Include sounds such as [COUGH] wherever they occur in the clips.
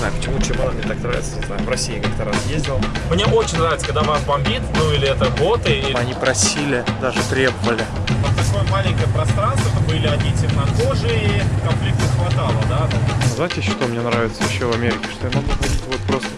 знаю, почему Чимона мне так нравится, не знаю, в России как-то раз ездил. Мне очень нравится, когда вас бомбит, ну или это боты. Или... Они просили, даже требовали. Вот такое маленькое пространство, это были одни темнокожие, конфликта хватало, да? Знаете, что мне нравится еще в Америке? Что я могу ходить вот просто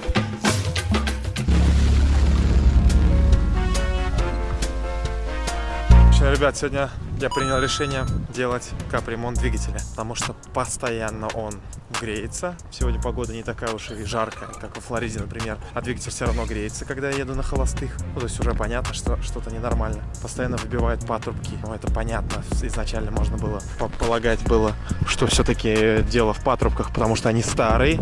общем, ребят, сегодня я принял решение делать капремонт двигателя, потому что постоянно он греется. Сегодня погода не такая уж и жаркая, как во Флориде, например, а двигатель все равно греется, когда я еду на холостых. Ну, то есть уже понятно, что что-то ненормально. Постоянно выбивает патрубки. Ну, это понятно. Изначально можно было полагать было, что все-таки дело в патрубках, потому что они старые,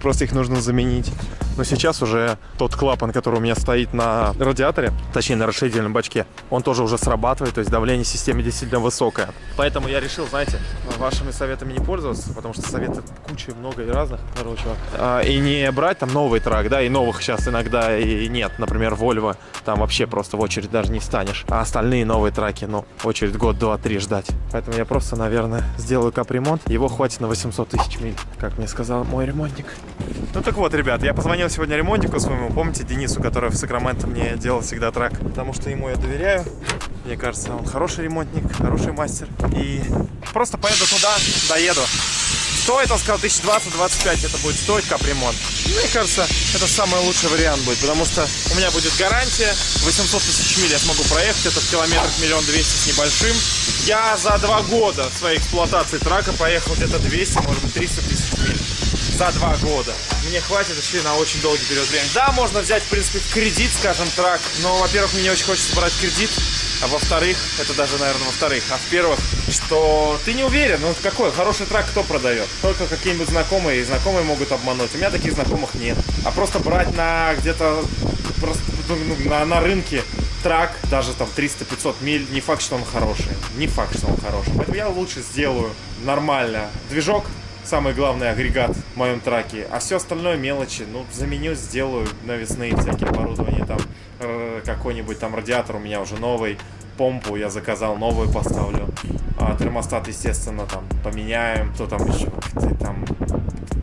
просто их нужно заменить. Но сейчас уже тот клапан, который у меня стоит на радиаторе, точнее на расширительном бачке, он тоже уже срабатывает, то есть давление в системе действительно высокое. Поэтому я решил, знаете, вашими советами не пользоваться, потому что советы куча много и разных, короче. А, и не брать там новый трак, да, и новых сейчас иногда и нет. Например, Volvo, там вообще просто в очередь даже не станешь. А остальные новые траки, ну, очередь год, два, три ждать. Поэтому я просто, наверное, сделаю капремонт. Его хватит на 800 тысяч миль, как мне сказал мой ремонтник. Ну так вот, ребят, я позвонил сегодня ремонтнику своему, помните, Денису, который в Сакраменто мне делал всегда трак, потому что ему я доверяю. Мне кажется, он хороший ремонтник, хороший мастер. И просто поеду туда, доеду. Стоит, он сказал, 1020-25 это будет стоить капремонт. Мне кажется, это самый лучший вариант будет, потому что у меня будет гарантия, 800 тысяч миль я смогу проехать, это в километрах миллион двести с небольшим. Я за два года своей эксплуатации трака поехал где-то 200, может быть 300 тысяч миль за два года. Мне хватит еще на очень долгий период времени. Да, можно взять, в принципе, кредит, скажем так, но, во-первых, мне не очень хочется брать кредит, а во-вторых, это даже, наверное, во-вторых, а в-первых, что ты не уверен, ну какой хороший трак кто продает? Только какие-нибудь знакомые, и знакомые могут обмануть. У меня таких знакомых нет. А просто брать на где-то ну, ну на, на рынке трак, даже там 300-500 миль, не факт, что он хороший. Не факт, что он хороший. Поэтому я лучше сделаю нормально движок, самый главный агрегат в моем траке. А все остальное мелочи. Ну, заменю, сделаю навесные всякие оборудования. Там э, какой-нибудь там радиатор у меня уже новый. Помпу я заказал, новую поставлю. А термостат, естественно, там поменяем. Кто там еще? Там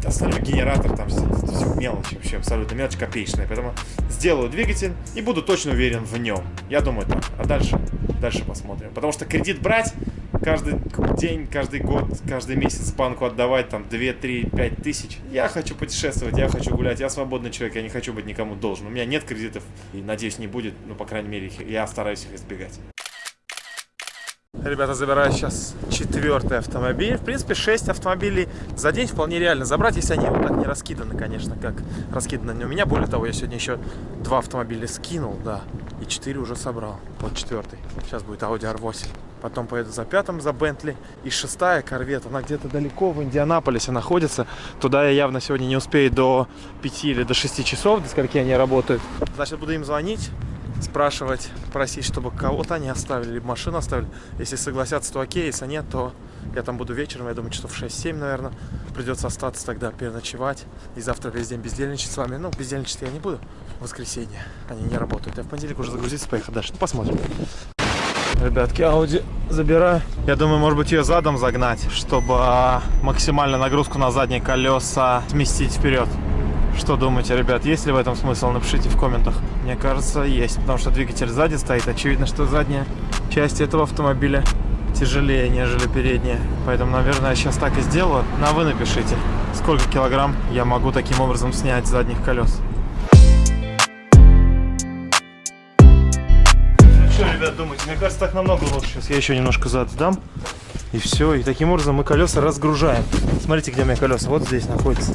остальной генератор, там все, все мелочи, вообще абсолютно мелочь копеечная. Поэтому сделаю двигатель и буду точно уверен в нем. Я думаю так. А дальше, дальше посмотрим. Потому что кредит брать каждый день, каждый год, каждый месяц банку отдавать там 2, 3, 5 тысяч. Я хочу путешествовать, я хочу гулять, я свободный человек, я не хочу быть никому должен. У меня нет кредитов и, надеюсь, не будет, ну, по крайней мере, я стараюсь их избегать. Ребята, забираю сейчас четвертый автомобиль. В принципе, 6 автомобилей за день вполне реально забрать, если они вот так не раскиданы, конечно, как раскиданы у меня. Более того, я сегодня еще два автомобиля скинул, да, и 4 уже собрал. Вот четвертый. Сейчас будет Audi R8 потом поеду за пятым, за Бентли. И шестая корвет, она где-то далеко в Индианаполисе находится. Туда я явно сегодня не успею до 5 или до 6 часов, до скольки они работают. Значит, буду им звонить, спрашивать, просить, чтобы кого-то они оставили, либо машину оставили. Если согласятся, то окей, если нет, то я там буду вечером, я думаю, часов 6-7, наверное. Придется остаться тогда, переночевать. И завтра весь день бездельничать с вами. Ну, бездельничать я не буду. Воскресенье они не работают. Я в понедельник уже загрузиться, поехать дальше. Ну, посмотрим. Ребятки, Audi забираю. Я думаю, может быть, ее задом загнать, чтобы а, максимально нагрузку на задние колеса сместить вперед. Что думаете, ребят, есть ли в этом смысл? Напишите в комментах. Мне кажется, есть, потому что двигатель сзади стоит. Очевидно, что задняя часть этого автомобиля тяжелее, нежели передняя. Поэтому, наверное, я сейчас так и сделаю. На вы напишите, сколько килограмм я могу таким образом снять с задних колес. Думаете? Мне кажется, так намного лучше. Сейчас я еще немножко зад сдам. И все. И таким образом мы колеса разгружаем. Смотрите, где у меня колеса. Вот здесь находится.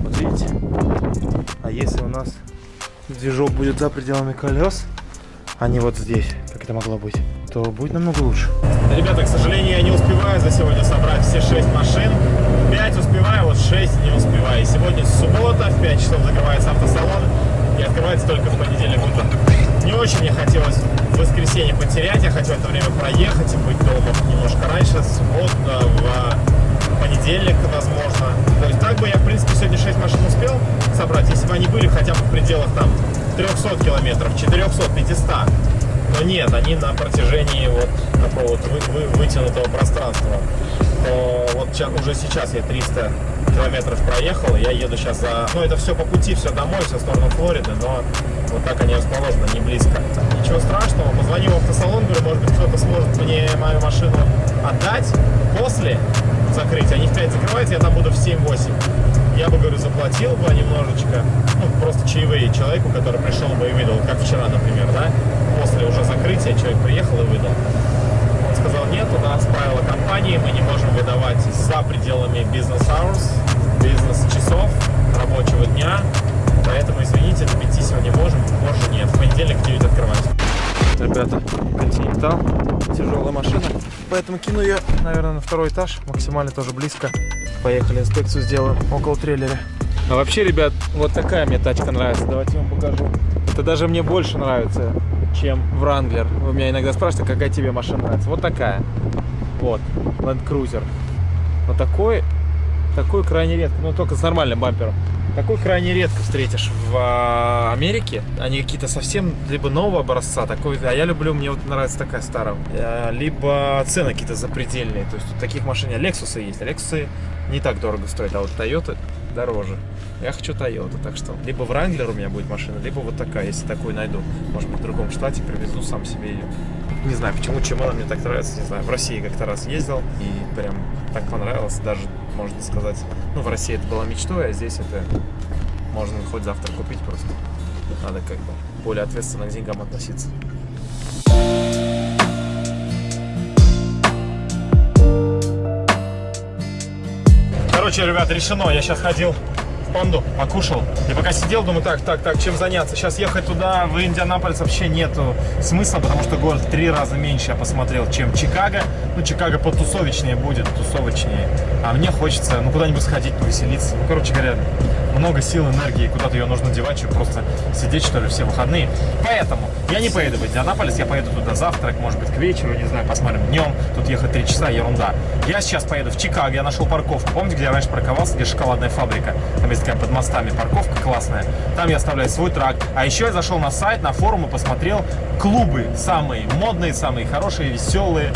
Вот видите? А если у нас движок будет за пределами колес, а не вот здесь, как это могло быть, то будет намного лучше. Ребята, к сожалению, я не успеваю за сегодня собрать все 6 машин. 5 успеваю, вот 6 не успеваю. Сегодня суббота, в 5 часов закрывается автосалон и открывается только в понедельник утром. Не очень мне хотелось в воскресенье потерять, я хотел это время проехать и быть дома немножко раньше, суббота, в понедельник, возможно. То есть так бы я, в принципе, сегодня 6 машин успел собрать, если бы они были хотя бы в пределах там 300 километров, 400, 500. Но нет, они на протяжении вот такого вот вы, вы, вытянутого пространства. То вот уже сейчас я 300 километров проехал, я еду сейчас за... Ну, это все по пути, все домой, все в сторону Флориды, но вот так они расположены, не близко. Ничего страшного, позвоню в автосалон, говорю, может быть, кто-то сможет мне мою машину отдать после закрытия. Они в 5 закрываются, я там буду в 7-8. Я бы, говорю, заплатил бы немножечко, ну, просто чаевые человеку, который пришел бы и выдал, как вчера, например, да, после уже закрытия человек приехал и выдал. Сказал, нет, у нас правила компании, мы не можем выдавать за пределами бизнес-hours, бизнес-часов рабочего дня, поэтому, извините, до 5 сегодня можем, позже нет, в понедельник в 9 открывать. Ребята, Континентал, тяжелая машина, поэтому кину ее, наверное, на второй этаж, максимально тоже близко. Поехали, инспекцию сделаем около трейлера. А вообще, ребят, вот такая мне тачка нравится. Давайте я вам покажу. Это даже мне больше нравится, чем Wrangler. Вы меня иногда спрашиваете, какая тебе машина нравится. Вот такая. Вот, Land Cruiser. Вот такой, такой крайне редко, ну только с нормальным бампером. Такой крайне редко встретишь в а, Америке. Они какие-то совсем либо нового образца, такой, а я люблю, мне вот нравится такая старая. Э, Либо цены какие-то запредельные. То есть таких машин, Lexus есть. Lexus не так дорого стоят, а вот Toyota дороже. Я хочу Toyota, так что либо Wrangler у меня будет машина, либо вот такая, если такую найду. Может быть, в другом штате привезу сам себе ее. Не знаю, почему, чем она мне так нравится, не знаю. В России как-то раз ездил и прям так понравилось, даже, можно сказать, ну, в России это была мечтой, а здесь это можно хоть завтра купить просто. Надо как бы более ответственно к деньгам относиться. Короче, ребят, решено. Я сейчас ходил панду, покушал. И пока сидел, думаю, так, так, так, чем заняться? Сейчас ехать туда, в Индианаполис вообще нету смысла, потому что город три раза меньше я посмотрел, чем Чикаго. Ну, Чикаго потусовочнее будет, тусовочнее. А мне хочется, ну, куда-нибудь сходить, повеселиться. Ну, короче говоря, много сил, энергии, куда-то ее нужно девать, чтобы просто сидеть, что ли, все выходные. Поэтому я не поеду в Индианаполис, я поеду туда завтрак, может быть, к вечеру, не знаю, посмотрим днем. Тут ехать три часа, ерунда. Я сейчас поеду в Чикаго, я нашел парковку. Помните, где я раньше парковался, где шоколадная фабрика? Там такая под мостами парковка классная. Там я оставляю свой трак. А еще я зашел на сайт, на форум и посмотрел клубы самые модные, самые хорошие, веселые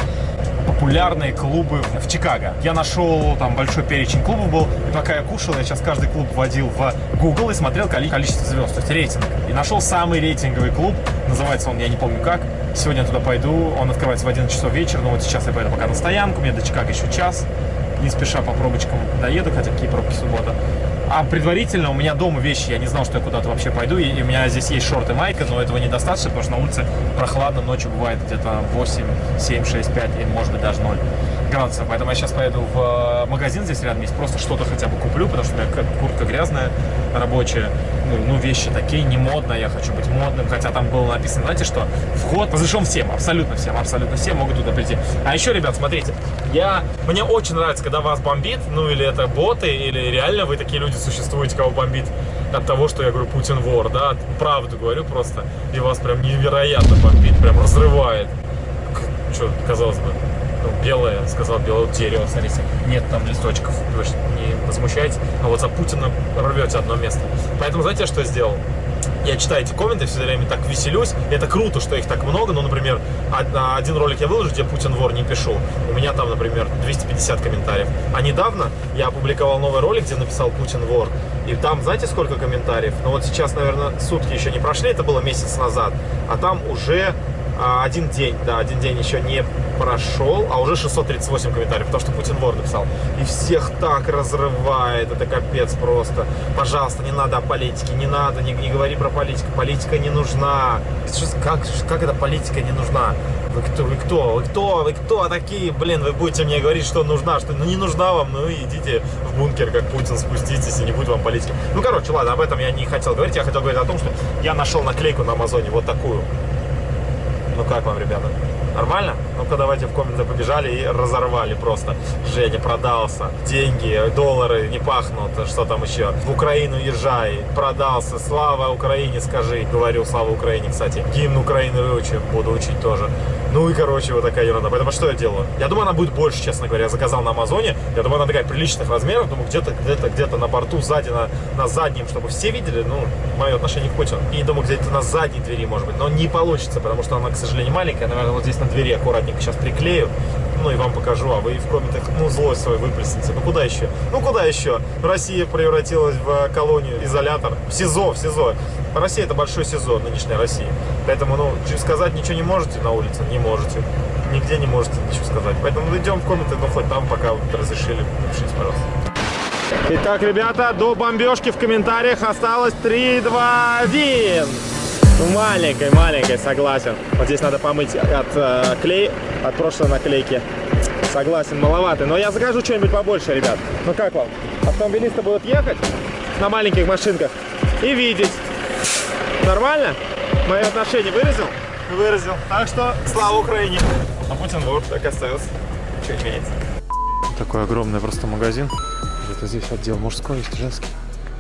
популярные клубы в Чикаго. Я нашел там большой перечень клубов был, и пока я кушал, я сейчас каждый клуб вводил в Google и смотрел коли- количество звезд, то есть рейтинг. И нашел самый рейтинговый клуб, называется он, я не помню как. Сегодня я туда пойду, он открывается в 11 часов вечера, но вот сейчас я поеду пока на стоянку, мне до Чикаго еще час. Не спеша по пробочкам доеду, хотя какие пробки суббота. А предварительно у меня дома вещи, я не знал, что я куда-то вообще пойду, и, у меня здесь есть шорты, майка, но этого недостаточно, потому что на улице прохладно, ночью бывает где-то 8, 7, 6, 5, и может быть даже 0 градусов. Поэтому я сейчас поеду в э, магазин здесь рядом есть, просто что-то хотя бы куплю, потому что у меня куртка грязная, рабочая, ну, ну, вещи такие, не модно, я хочу быть модным, хотя там было написано, знаете что, вход разрешен всем, абсолютно всем, абсолютно всем могут туда прийти. А еще, ребят, смотрите, я, мне очень нравится, когда вас бомбит, ну, или это боты, или реально вы такие люди существуете, кого бомбит от того, что я говорю Путин вор, да, правду говорю просто, и вас прям невероятно бомбит, прям разрывает. Что, казалось бы, ну, белое, сказал белое дерево, смотрите, нет там листочков, вы не возмущаетесь, а вот за Путина рвете одно место. Поэтому знаете, что я сделал? Я читаю эти комменты, все время так веселюсь. И это круто, что их так много. Ну, например, од- на один ролик я выложу, где Путин вор не пишу. У меня там, например, 250 комментариев. А недавно я опубликовал новый ролик, где написал Путин вор. И там, знаете, сколько комментариев? Ну вот сейчас, наверное, сутки еще не прошли, это было месяц назад. А там уже а, один день, да, один день еще не прошел, а уже 638 комментариев, потому что Путин вор написал. И всех так разрывает, это капец просто. Пожалуйста, не надо о политике, не надо, не, не говори про политику, политика не нужна. Как, как это политика не нужна? Вы кто, вы кто, вы кто, вы кто такие, блин, вы будете мне говорить, что нужна, что ну, не нужна вам, ну идите в бункер, как Путин, спуститесь, и не будет вам политики. Ну, короче, ладно, об этом я не хотел говорить, я хотел говорить о том, что я нашел наклейку на Амазоне, вот такую. Ну как вам, ребята? Нормально? Ну-ка давайте в комменты побежали и разорвали просто. Женя продался. Деньги, доллары не пахнут. Что там еще? В Украину езжай. Продался. Слава Украине, скажи. Говорю, слава Украине, кстати. Гимн Украины выучим. Буду учить тоже. Ну и, короче, вот такая ерунда. Поэтому что я делаю? Я думаю, она будет больше, честно говоря. Я заказал на Амазоне. Я думаю, она такая приличных размеров. Думаю, где-то, где-то, где-то на борту, сзади, на, на заднем, чтобы все видели, ну, мое отношение к Путину. И думаю, где-то на задней двери, может быть. Но не получится, потому что она, к сожалению, маленькая. Наверное, вот здесь на двери аккуратненько сейчас приклею. ну и вам покажу, а вы в комментах, ну, злость свою выплесните. Ну, куда еще? Ну, куда еще? Россия превратилась в э, колонию, изолятор, в СИЗО, в СИЗО. Россия это большой СИЗО, нынешняя Россия. Поэтому, ну, сказать ничего не можете на улице, не можете. Нигде не можете ничего сказать. Поэтому идем в комменты, ну, хоть там, пока вот разрешили, напишите, пожалуйста. Итак, ребята, до бомбежки в комментариях осталось 3, 2, 1. Маленькой, маленькой, согласен. Вот здесь надо помыть от э, клей, от прошлой наклейки. Согласен, маловато. Но я закажу что-нибудь побольше, ребят. Ну как вам? Автомобилисты будут ехать на маленьких машинках и видеть. Нормально? Мое отношение выразил? Выразил. Так что слава Украине. А Путин вор, так и остается. Ничего не меняется. Такой огромный просто магазин. Где-то здесь отдел мужской, есть женский.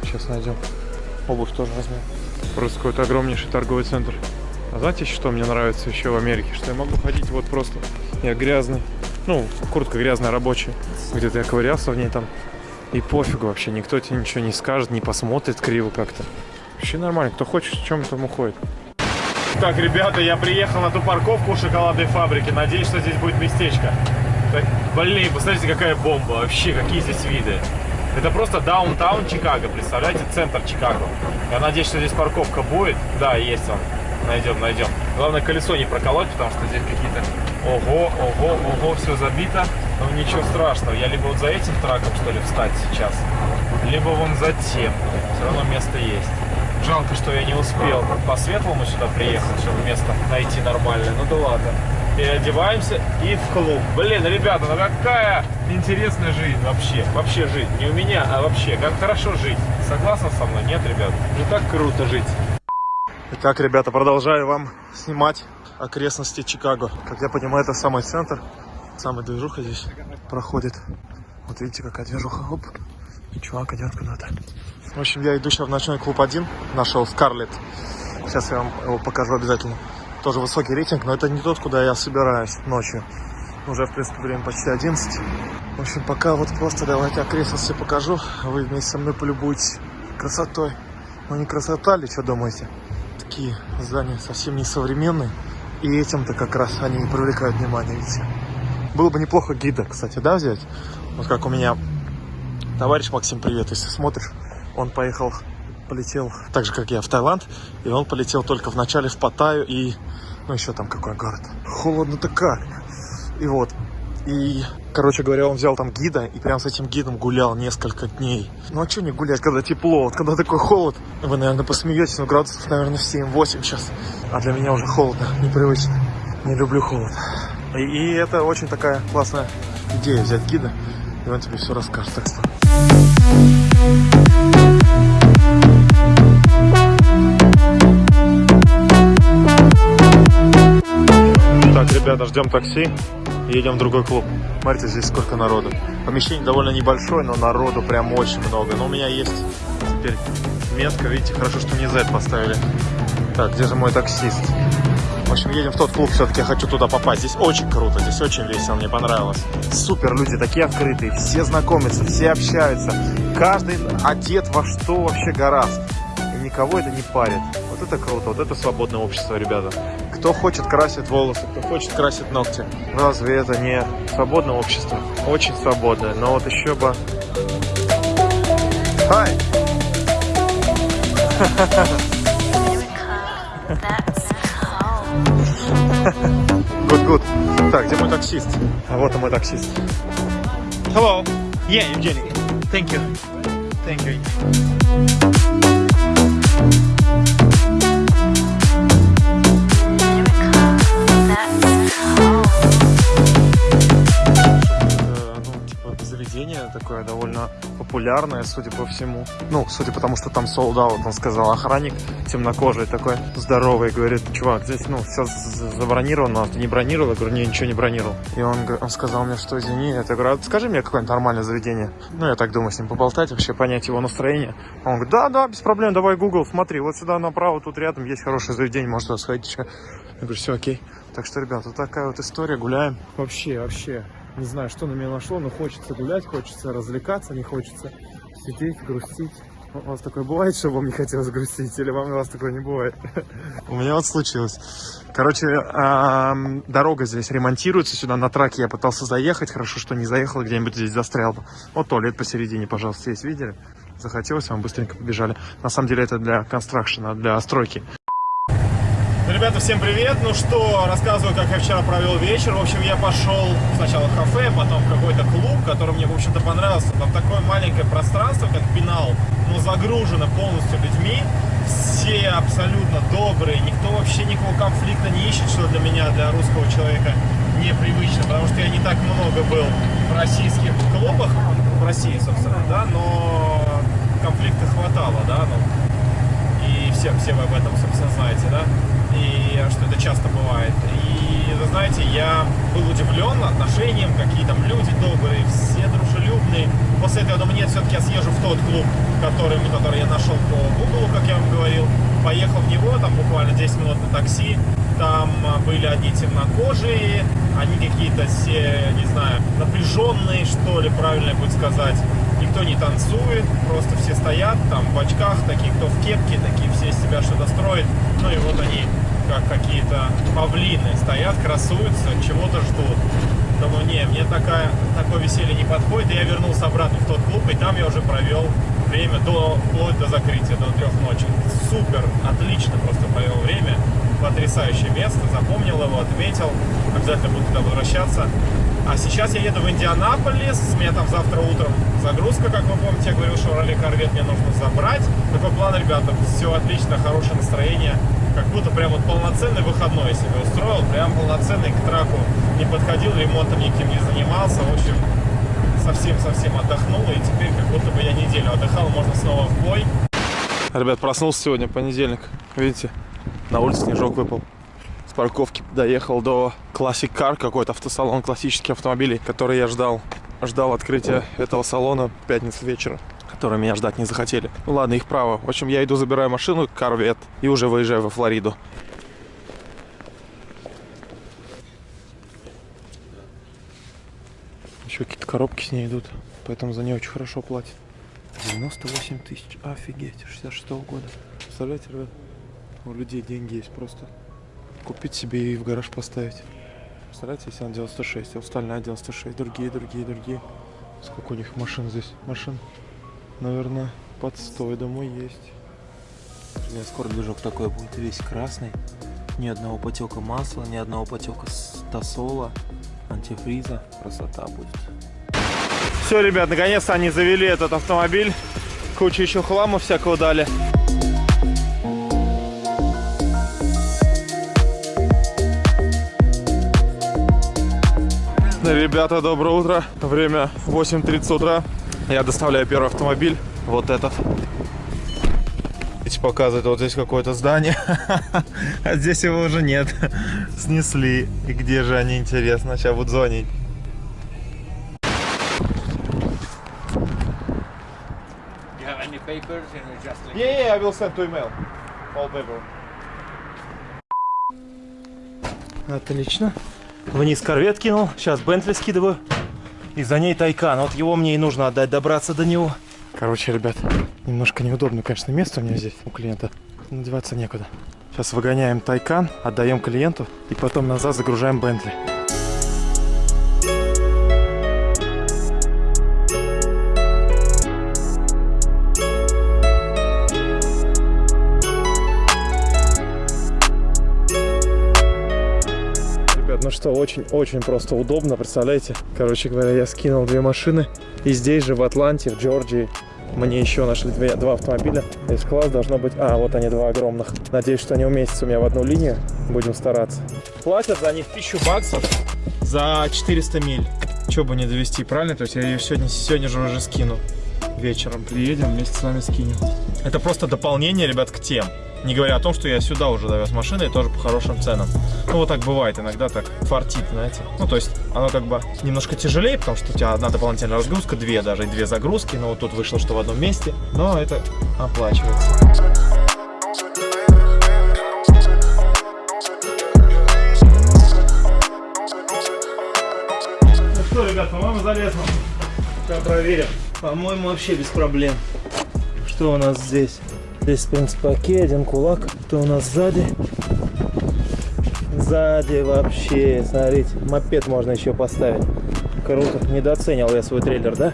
Сейчас найдем. Обувь тоже возьмем. Просто какой-то огромнейший торговый центр. А знаете, что мне нравится еще в Америке? Что я могу ходить вот просто. Я грязный. Ну, куртка грязная, рабочая. Где-то я ковырялся в ней там. И пофигу вообще, никто тебе ничего не скажет, не посмотрит криво как-то. Вообще нормально, кто хочет, в чем там уходит. Так, ребята, я приехал на ту парковку у шоколадной фабрики. Надеюсь, что здесь будет местечко. Так, блин, посмотрите, какая бомба. Вообще, какие здесь виды. Это просто даунтаун Чикаго, представляете, центр Чикаго. Я надеюсь, что здесь парковка будет. Да, есть он. Найдем, найдем. Главное, колесо не проколоть, потому что здесь какие-то... Ого, ого, ого, все забито. Но ничего страшного. Я либо вот за этим траком, что ли, встать сейчас, либо вон за тем. Все равно место есть. Жалко, что я не успел по светлому сюда приехать, чтобы место найти нормальное. Ну да ладно. Переодеваемся и в клуб. Блин, ребята, ну какая интересная жизнь вообще. Вообще жить. Не у меня, а вообще. Как хорошо жить. Согласны со мной? Нет, ребят? Же так круто жить. Итак, ребята, продолжаю вам снимать окрестности Чикаго. Как я понимаю, это самый центр. Самая движуха здесь проходит. Вот видите, какая движуха. Оп. И чувак идет куда-то. В общем, я иду сейчас в ночной клуб 1. Нашел Скарлетт. Сейчас я вам его покажу обязательно. Тоже высокий рейтинг, но это не тот, куда я собираюсь ночью. Уже, в принципе, время почти 11. В общем, пока вот просто давайте окрестности покажу. Вы вместе со мной полюбуйтесь красотой. Ну не красота ли, что думаете? Такие здания совсем не современные. И этим-то как раз они и привлекают внимание, видите. Было бы неплохо гида, кстати, да, взять? Вот как у меня товарищ Максим, привет, если смотришь. Он поехал, полетел так же, как я, в Таиланд. И он полетел только в начале в Паттайю и... Ну, еще там какой город. Холодно-то как. И вот. И, короче говоря, он взял там гида и прям с этим гидом гулял несколько дней. Ну а что не гулять, когда тепло? Вот когда такой холод, вы, наверное, посмеетесь, но градусов, наверное, 7-8 сейчас. А для меня уже холодно, непривычно. Не люблю холод. И, и это очень такая классная идея взять гида, и он тебе все расскажет. Так что Так, ребята, ждем такси. Едем в другой клуб. Смотрите, здесь сколько народу. Помещение довольно небольшое, но народу прям очень много. Но у меня есть теперь метка. Видите, хорошо, что не Z поставили. Так, где же мой таксист? В общем, едем в тот клуб, все-таки хочу туда попасть. Здесь очень круто, здесь очень весело, мне понравилось. Супер, люди такие открытые, все знакомятся, все общаются. Каждый одет во что вообще гораст. И никого это не парит. Вот это круто, вот это свободное общество, ребята. Кто хочет красит волосы, кто хочет красит ногти. Разве это не свободное общество? Очень свободное, но вот еще бы... Hi! That's [LAUGHS] Good, good. Так, где мой таксист? А вот и мой таксист. Hello. Yeah, Евгений. Thank you. Thank you. Это, ну, типа, заведение такое довольно популярное, судя по всему. Ну, судя по тому, что там sold out, он сказал, охранник темнокожий такой, здоровый, говорит, чувак, здесь, ну, все забронировано, а ты не бронировал? Я говорю, не, ничего не бронировал. И он, он сказал мне, что извини, я говорю, «А скажи мне какое-нибудь нормальное заведение. Ну, я так думаю, с ним поболтать, вообще понять его настроение. Он говорит, да, да, без проблем, давай Google, смотри, вот сюда направо, тут рядом есть хорошее заведение, может туда сходить еще. Я говорю, все окей. Так что, ребята, вот такая вот история, гуляем. Вообще, вообще. Не знаю, что на меня нашло, но хочется гулять, хочется развлекаться, не хочется сидеть, грустить. У вас такое бывает, что вам не хотелось грустить, или вам у вас такое не бывает? У меня вот случилось. Короче, дорога здесь ремонтируется, сюда на траке я пытался заехать, хорошо, что не заехал, где-нибудь здесь застрял бы. Вот туалет посередине, пожалуйста, есть, видели? Захотелось, вам быстренько побежали. На самом деле это для констракшена, для стройки. Ребята, всем привет! Ну что, рассказываю, как я вчера провел вечер. В общем, я пошел сначала в кафе, потом в какой-то клуб, который мне, в общем-то, понравился. Там такое маленькое пространство, как пенал, но загружено полностью людьми. Все абсолютно добрые, никто вообще никакого конфликта не ищет, что для меня, для русского человека непривычно, потому что я не так много был в российских клубах, в России, собственно, да, но конфликта хватало, да, ну, все, все вы об этом, собственно, знаете, да, и что это часто бывает. И, вы знаете, я был удивлен отношением, какие там люди добрые, все дружелюбные. После этого я думаю, нет, все-таки я съезжу в тот клуб, который, который я нашел по Google, как я вам говорил. Поехал в него, там буквально 10 минут на такси. Там а, были одни темнокожие, они какие-то все, не знаю, напряженные, что ли, правильно будет сказать никто не танцует, просто все стоят там в очках, такие, кто в кепке, такие все из себя что-то строят. Ну и вот они, как какие-то павлины, стоят, красуются, чего-то ждут. Думаю, не, мне такая, такое веселье не подходит, и я вернулся обратно в тот клуб, и там я уже провел время до, вплоть до закрытия, до трех ночи. Супер, отлично просто провел время, потрясающее место, запомнил его, отметил, обязательно буду туда возвращаться. А сейчас я еду в Индианаполис, у меня там завтра утром загрузка, как вы помните, я говорил, что ралли Корвет мне нужно забрать. Такой план, ребята, все отлично, хорошее настроение, как будто прям вот полноценный выходной себе устроил, прям полноценный к траку не подходил, ремонтом никаким не занимался, в общем, совсем-совсем отдохнул, и теперь как будто бы я неделю отдыхал, можно снова в бой. Ребят, проснулся сегодня, понедельник. Видите, на улице снежок выпал. С парковки доехал до Classic Car, какой-то автосалон классических автомобилей, который я ждал. Ждал открытия этого салона в пятницу вечера, которые меня ждать не захотели. Ну ладно, их право. В общем, я иду, забираю машину, Корвет, и уже выезжаю во Флориду. Еще какие-то коробки с ней идут, поэтому за нее очень хорошо платят. 98 тысяч, офигеть, 66 -го года. Представляете, ребят, у людей деньги есть просто. Купить себе и в гараж поставить. Представляете, если она 96, а остальная 96, другие, другие, другие. Сколько у них машин здесь? Машин, наверное, под 100, я думаю, есть. Бля, скоро движок такой будет весь красный. Ни одного потека масла, ни одного потека стасола, антифриза. Красота будет. Все, ребят, наконец-то они завели этот автомобиль. Кучу еще хлама всякого дали. Ребята, доброе утро. Время 8.30 утра. Я доставляю первый автомобиль. Вот этот. Видите, показывает вот здесь какое-то здание. [LAUGHS] А здесь его уже нет. Снесли. И где же они, интересно? Сейчас будут звонить. papers Yeah, yeah, I will send to email. All paper. Отлично. Вниз корвет кинул. Сейчас Бентли скидываю. И за ней Тайкан. Вот его мне и нужно отдать, добраться до него. Короче, ребят, немножко неудобно, конечно, место у меня здесь, у клиента. Надеваться некуда. Сейчас выгоняем Тайкан, отдаем клиенту и потом назад загружаем Бентли. Ребят, ну что, очень-очень просто удобно, представляете? Короче говоря, я скинул две машины. И здесь же, в Атланте, в Джорджии, мне еще нашли две- два автомобиля. Здесь класс должно быть... А, вот они, два огромных. Надеюсь, что они уместятся у меня в одну линию. Будем стараться. Платят за них 1000 баксов за 400 миль. Че бы не довести, правильно? То есть я ее сегодня, сегодня же уже скину. Вечером приедем, вместе с вами скинем. Это просто дополнение, ребят, к тем. Не говоря о том, что я сюда уже довез машины и тоже по хорошим ценам. Ну, вот так бывает, иногда так фартит, знаете. Ну, то есть, оно как бы немножко тяжелее, потому что у тебя одна дополнительная разгрузка, две даже, и две загрузки. Но вот тут вышло, что в одном месте. Но это оплачивается. Ну что, ребят, по-моему, залезно. Сейчас проверим. По-моему, вообще без проблем. Что у нас здесь? Здесь, в принципе, окей, один кулак. Кто у нас сзади? Сзади вообще, смотрите, мопед можно еще поставить. Круто. Недооценил я свой трейлер, да?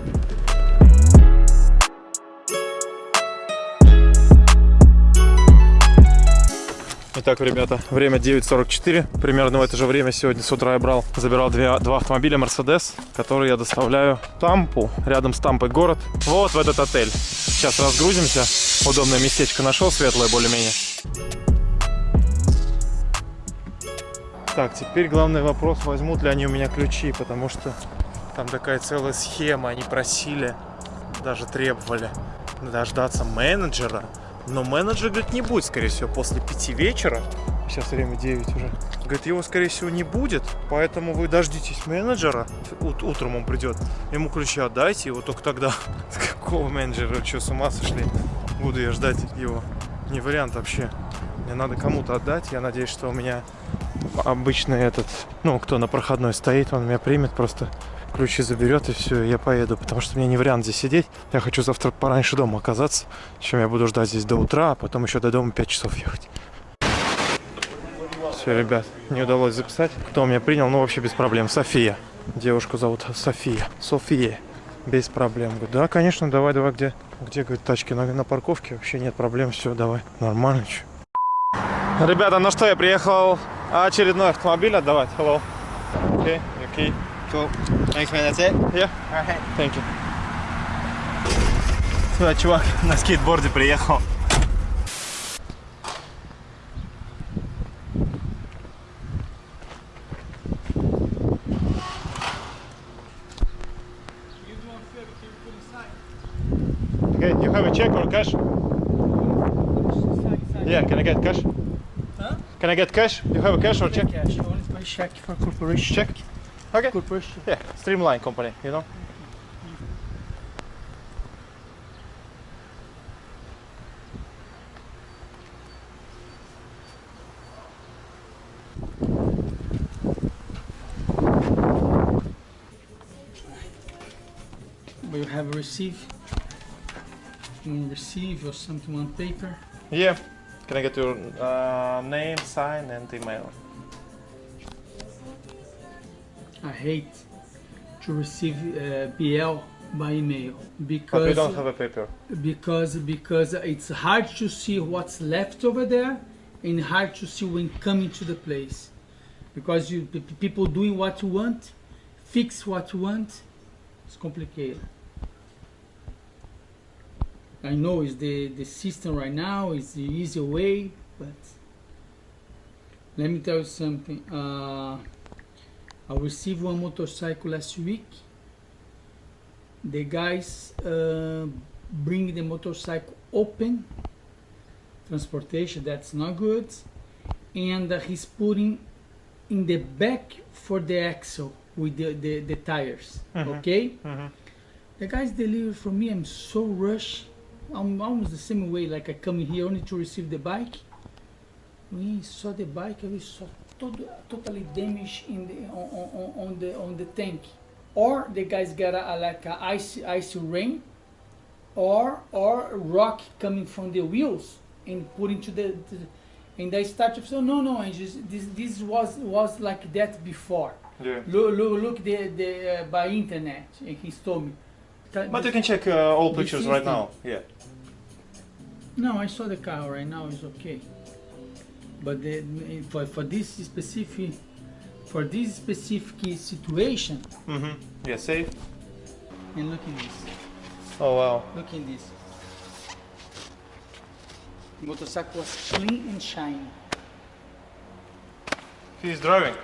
Итак, ребята, время 9.44. Примерно в это же время сегодня с утра я брал, забирал две, два автомобиля Mercedes, которые я доставляю Тампу, рядом с Тампой город, вот в этот отель. Сейчас разгрузимся. Удобное местечко нашел, светлое более-менее. Так, теперь главный вопрос, возьмут ли они у меня ключи, потому что там такая целая схема, они просили, даже требовали дождаться менеджера, но менеджер, говорит, не будет, скорее всего, после пяти вечера. Сейчас время 9 уже. Говорит, его, скорее всего, не будет, поэтому вы дождитесь менеджера. Ут- утром он придет. Ему ключи отдайте, вот только тогда. [LAUGHS] Какого менеджера? Вы Что, с ума сошли? Буду я ждать его. Не вариант вообще. Мне надо кому-то отдать. Я надеюсь, что у меня обычный этот, ну, кто на проходной стоит, он меня примет, просто ключи заберет и все, я поеду, потому что мне не вариант здесь сидеть. Я хочу завтра пораньше дома оказаться, чем я буду ждать здесь до утра, а потом еще до дома 5 часов ехать. Все, ребят, не удалось записать. Кто меня принял, ну вообще без проблем. София. Девушку зовут София. София. Без проблем. Говорю, да, конечно, давай, давай, где? Где, говорит, тачки на, на парковке? Вообще нет проблем, все, давай. Нормально, че. Ребята, ну что, я приехал очередной автомобиль отдавать. Hello. Okay, okay. Cool. Thanks, man. That's it. Yeah. Alright. Thank you. Сюда чувак на скейтборде приехал. Okay, you have a check or cash? Yeah, can I get cash? Can I get cash? You have a cash or check? Cash, only by check for corporation. Check. Okay. Corporation. Yeah, Streamline company, you know. We have a receive. Can receive or something on paper. Yeah. Can I get your uh, name, sign, and email? I hate to receive uh, BL by email But we because don't have a paper. because because it's hard to see what's left over there and hard to see when coming to the place because you pe- people doing what you want fix what you want it's complicated i know it's the the system right now is the easier way but let me tell you something uh, i received one motorcycle last week. The guys uh, bring the motorcycle open. Transportation that's not good. And uh, he's putting in the back for the axle with the, the, the tires okay? Mhm. the guys deliver for me i'm so rushed. I'm almost the same way like i come here only to receive the bike. We saw the bike we saw totally damaged in the on, on, on the on the tank or the guys got a, like a ice ice rain or or rock coming from the wheels and put into the, the and they started to say no no just this this was was like that before Yeah. look look, look the the uh, by internet and he told me But you can check uh, all pictures right now. Yeah. no I saw the car right now it's okay but the, for for this specific for this specific situation Mm-hmm. Yeah, safe. and look at this Oh wow. Look in this. Motorcycle was clean and shiny. He's driving.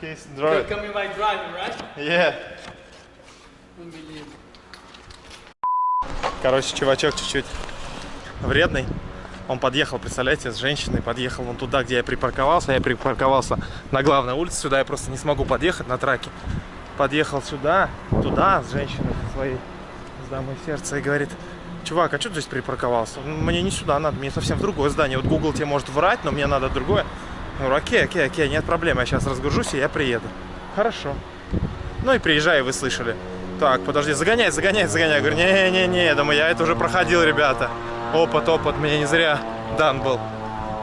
He's driving. coming by driving, right? Yeah. Unbelievable. Короче, чувачок чуть-чуть вредный. Он подъехал, представляете, с женщиной подъехал вон туда, где я припарковался. Я припарковался на главной улице, сюда я просто не смогу подъехать на траке. Подъехал сюда, туда, с женщиной своей, с дамой сердца, и говорит, чувак, а что ты здесь припарковался? Мне не сюда надо, мне совсем в другое здание. Вот Google тебе может врать, но мне надо другое. Говорю, окей, окей, окей, нет проблем, я сейчас разгружусь и я приеду. Хорошо. Ну и приезжаю, вы слышали. Так, подожди, загоняй, загоняй, загоняй. Я говорю, не-не-не, думаю, я это уже проходил, ребята. Опыт, опыт, мне не зря дан был.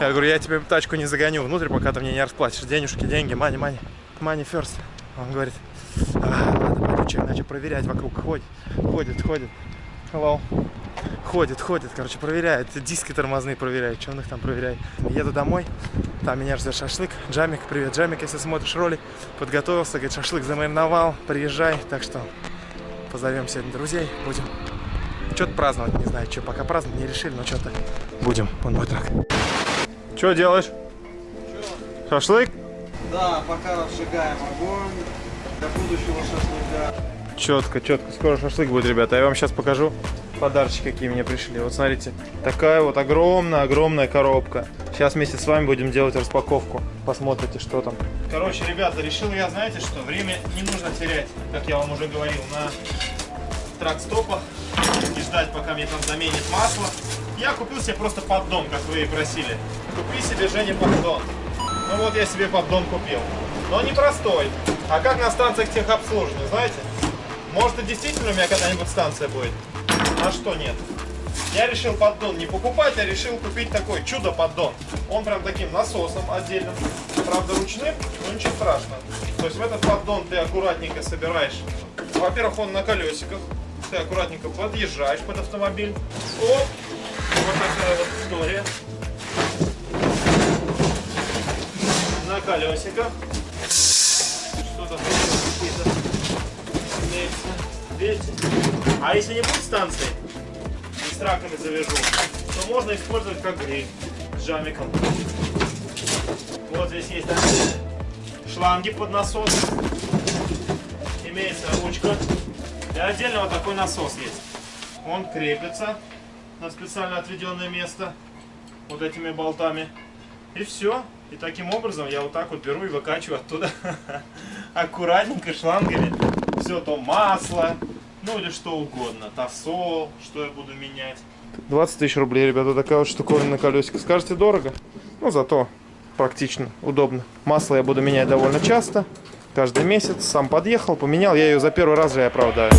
Я говорю, я тебе тачку не загоню внутрь, пока ты мне не расплатишь. Денежки, деньги, мани, мани. Мани first. Он говорит, «А, ладно, пойду начал проверять вокруг. Ходит, ходит, ходит. Hello. Ходит, ходит, короче, проверяет. Диски тормозные проверяет, что он их там проверяет. Еду домой, там меня ждет шашлык. Джамик, привет, Джамик, если смотришь ролик, подготовился, говорит, шашлык замариновал, приезжай. Так что позовем сегодня друзей, будем что-то праздновать, не знаю, что пока праздновать не решили, но что-то будем. Вон мой трак. Что делаешь? Шашлык? Да, пока разжигаем огонь для будущего шашлыка. Четко, четко. Скоро шашлык будет, ребята. Я вам сейчас покажу подарочки, какие мне пришли. Вот смотрите, такая вот огромная-огромная коробка. Сейчас вместе с вами будем делать распаковку. Посмотрите, что там. Короче, ребята, решил я, знаете что, время не нужно терять, как я вам уже говорил, на трак-стопах ждать, пока мне там заменит масло. Я купил себе просто поддон, как вы и просили. Купи себе, Женя, поддон. Ну вот я себе поддон купил. Но не простой, а как на станциях техобслуживания, знаете? Может и действительно у меня когда-нибудь станция будет. А что нет? Я решил поддон не покупать, а решил купить такой чудо-поддон. Он прям таким насосом отдельным. Правда ручным, но ничего страшного. То есть в этот поддон ты аккуратненько собираешь. Во-первых, он на колесиках. Ты аккуратненько подъезжаешь под автомобиль. Оп! Вот такая вот история. На колесиках. Что-то какие-то. Видите? А если не будет станции, и с траками завяжу, то можно использовать как гриль с джамиком. Вот здесь есть шланги под насос. Имеется ручка. Отдельно вот такой насос есть. Он крепится на специально отведенное место вот этими болтами. И все. И таким образом я вот так вот беру и выкачиваю оттуда [LAUGHS] аккуратненько шлангами. Все то масло, ну или что угодно. Тосол, что я буду менять. 20 тысяч рублей, ребята, такая вот штуковина на колесико. Скажете, дорого? Ну, зато практично, удобно. Масло я буду менять довольно часто. Каждый месяц. Сам подъехал, поменял. Я ее за первый раз же и оправдаю.